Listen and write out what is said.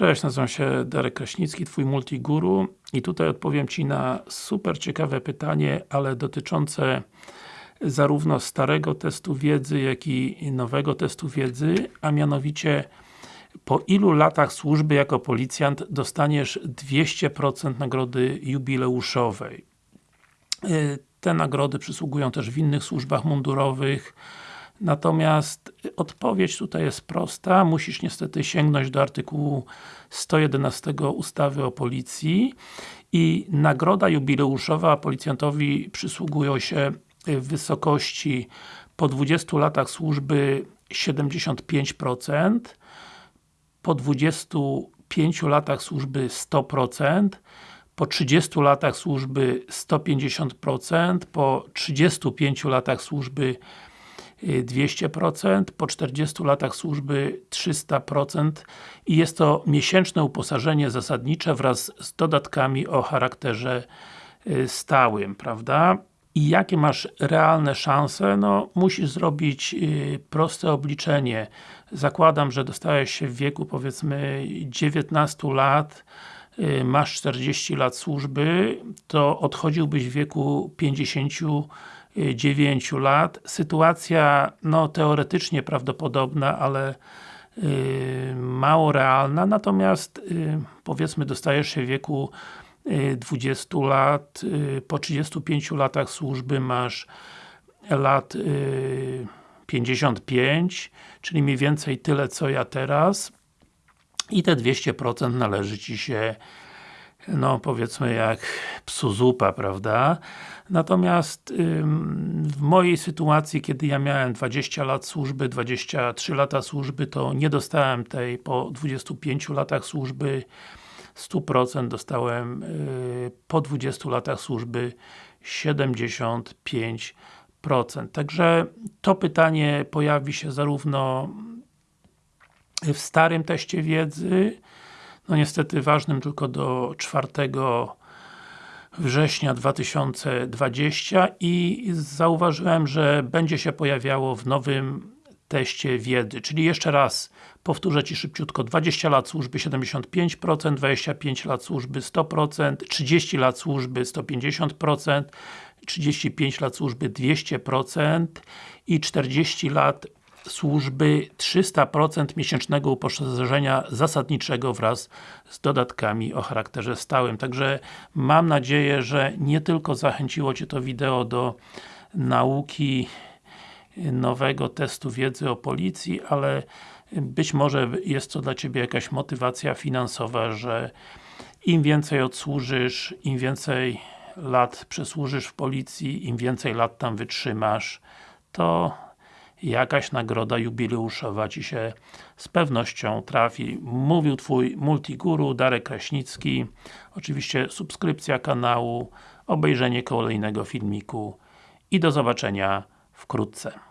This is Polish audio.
Cześć, nazywam się Darek Kraśnicki, Twój Multiguru i tutaj odpowiem Ci na super ciekawe pytanie, ale dotyczące zarówno starego testu wiedzy, jak i nowego testu wiedzy, a mianowicie po ilu latach służby jako policjant dostaniesz 200% nagrody jubileuszowej. Y, te nagrody przysługują też w innych służbach mundurowych, Natomiast odpowiedź tutaj jest prosta, musisz niestety sięgnąć do artykułu 111 ustawy o policji i nagroda jubileuszowa policjantowi przysługują się w wysokości po 20 latach służby 75%, po 25 latach służby 100%, po 30 latach służby 150%, po 35 latach służby 200%, po 40 latach służby 300% i jest to miesięczne uposażenie zasadnicze wraz z dodatkami o charakterze y, stałym, prawda? I jakie masz realne szanse? No, musisz zrobić y, proste obliczenie. Zakładam, że dostałeś się w wieku powiedzmy 19 lat, y, masz 40 lat służby, to odchodziłbyś w wieku 50 9 lat. Sytuacja, no teoretycznie prawdopodobna, ale yy, mało realna, natomiast yy, powiedzmy dostajesz się w wieku yy, 20 lat, y, po 35 latach służby masz lat 55, y, czyli mniej więcej tyle co ja teraz i te 200% należy Ci się no powiedzmy jak psu zupa, prawda? Natomiast ym, w mojej sytuacji, kiedy ja miałem 20 lat służby, 23 lata służby, to nie dostałem tej po 25 latach służby 100%, dostałem yy, po 20 latach służby 75%. Także to pytanie pojawi się zarówno w starym teście wiedzy, no niestety ważnym tylko do 4 września 2020 i zauważyłem, że będzie się pojawiało w nowym teście wiedzy, czyli jeszcze raz powtórzę Ci szybciutko, 20 lat służby 75%, 25 lat służby 100%, 30 lat służby 150%, 35 lat służby 200% i 40 lat służby 300% miesięcznego uposażenia zasadniczego wraz z dodatkami o charakterze stałym. Także mam nadzieję, że nie tylko zachęciło Cię to wideo do nauki nowego testu wiedzy o policji, ale być może jest to dla Ciebie jakaś motywacja finansowa, że im więcej odsłużysz, im więcej lat przesłużysz w policji, im więcej lat tam wytrzymasz, to jakaś nagroda jubileuszowa Ci się z pewnością trafi. Mówił Twój multiguru Darek Kraśnicki. Oczywiście subskrypcja kanału, obejrzenie kolejnego filmiku i do zobaczenia wkrótce.